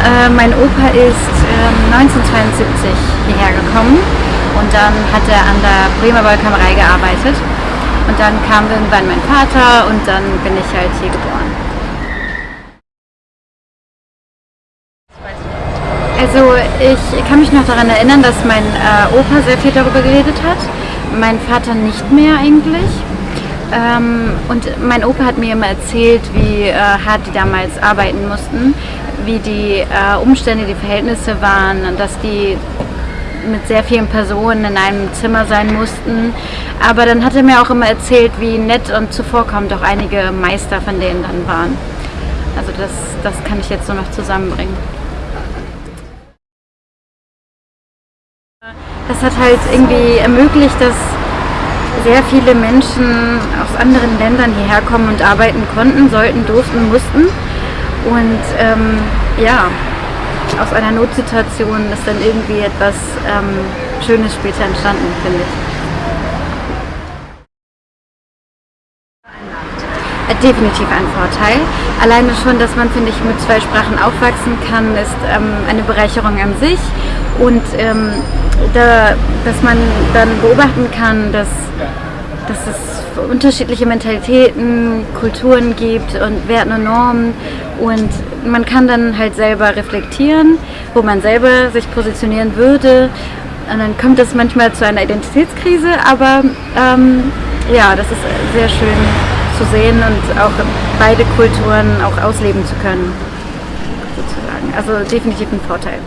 Äh, mein Opa ist äh, 1972 hierher gekommen und dann hat er an der Bremer Wollkammerei gearbeitet. Und dann kam irgendwann mein Vater und dann bin ich halt hier geboren. Also ich kann mich noch daran erinnern, dass mein äh, Opa sehr viel darüber geredet hat, mein Vater nicht mehr eigentlich. Ähm, und mein Opa hat mir immer erzählt, wie äh, hart die damals arbeiten mussten, wie die äh, Umstände, die Verhältnisse waren, dass die mit sehr vielen Personen in einem Zimmer sein mussten. Aber dann hat er mir auch immer erzählt, wie nett und zuvorkommend auch einige Meister von denen dann waren. Also das, das kann ich jetzt so noch zusammenbringen. Das hat halt irgendwie ermöglicht, dass sehr viele Menschen aus anderen Ländern hierher kommen und arbeiten konnten, sollten, durften, mussten. Und ähm, ja, aus einer Notsituation ist dann irgendwie etwas ähm, Schönes später entstanden, finde ich. Definitiv ein Vorteil. Alleine schon, dass man, finde ich, mit zwei Sprachen aufwachsen kann, ist ähm, eine Bereicherung an sich. Und ähm, da, dass man dann beobachten kann, dass, dass es unterschiedliche Mentalitäten, Kulturen gibt und Werten und Normen und man kann dann halt selber reflektieren, wo man selber sich positionieren würde und dann kommt es manchmal zu einer Identitätskrise, aber ähm, ja, das ist sehr schön zu sehen und auch beide Kulturen auch ausleben zu können, sozusagen. Also definitiv ein Vorteil.